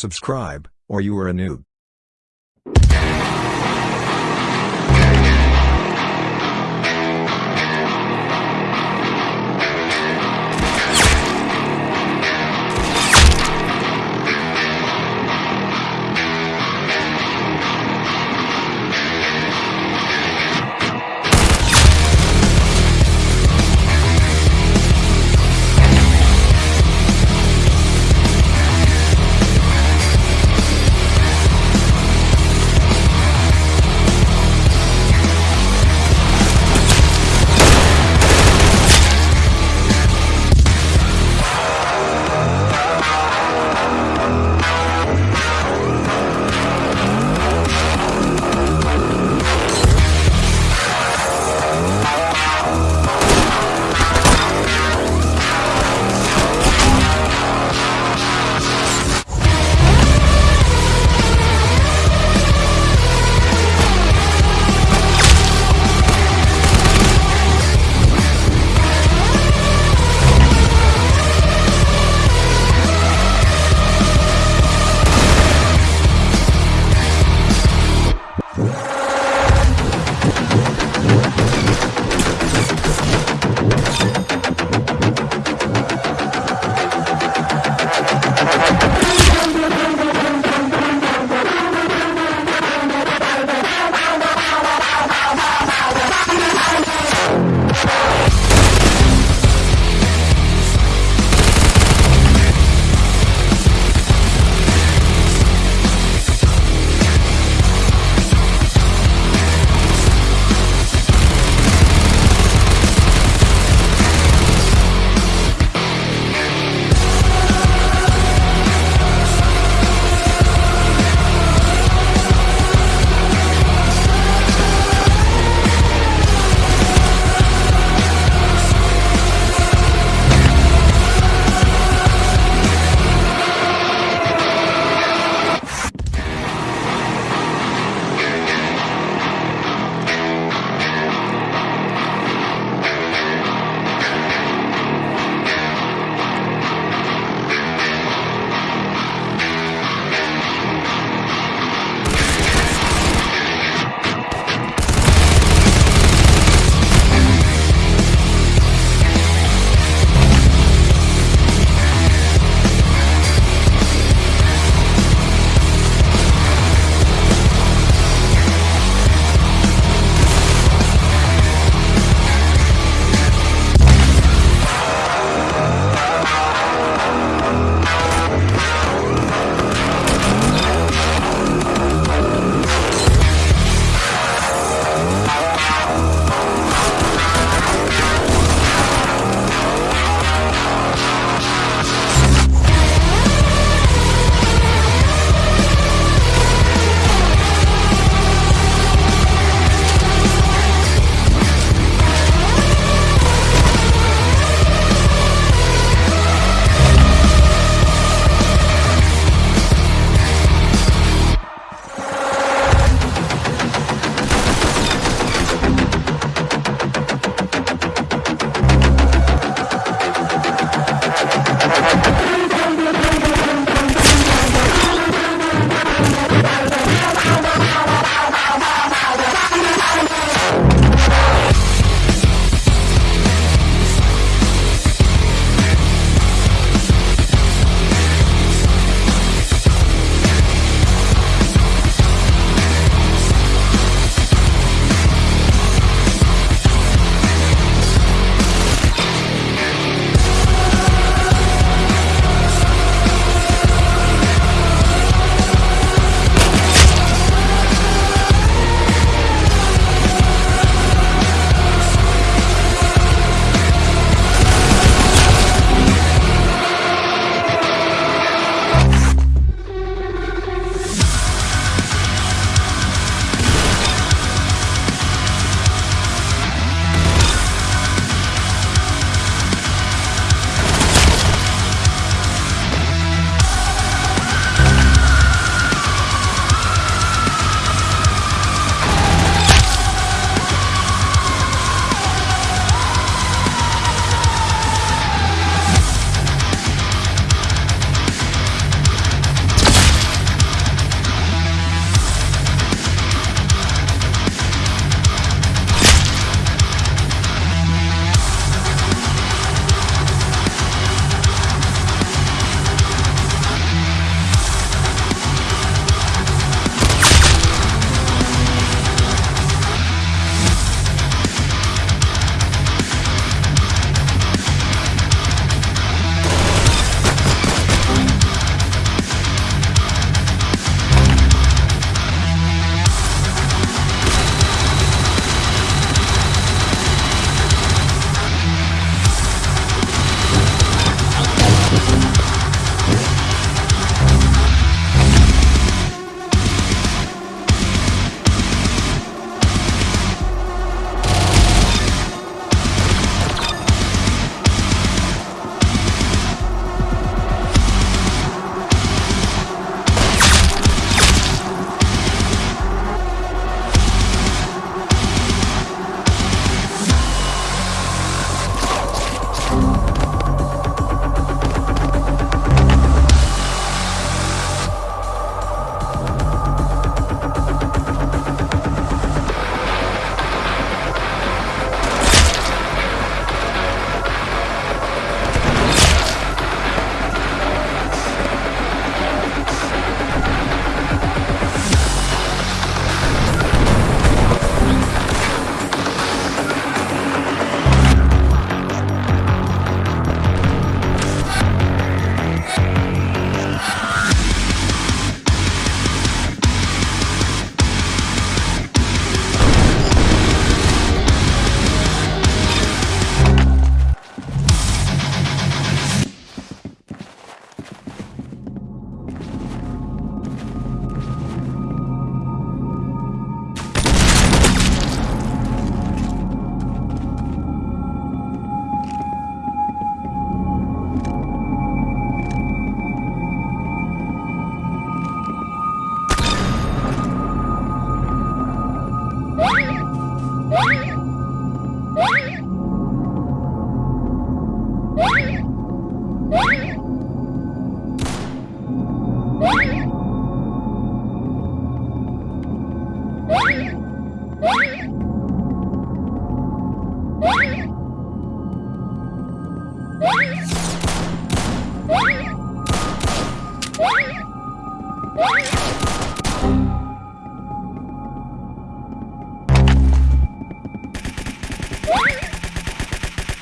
Subscribe, or you are a noob.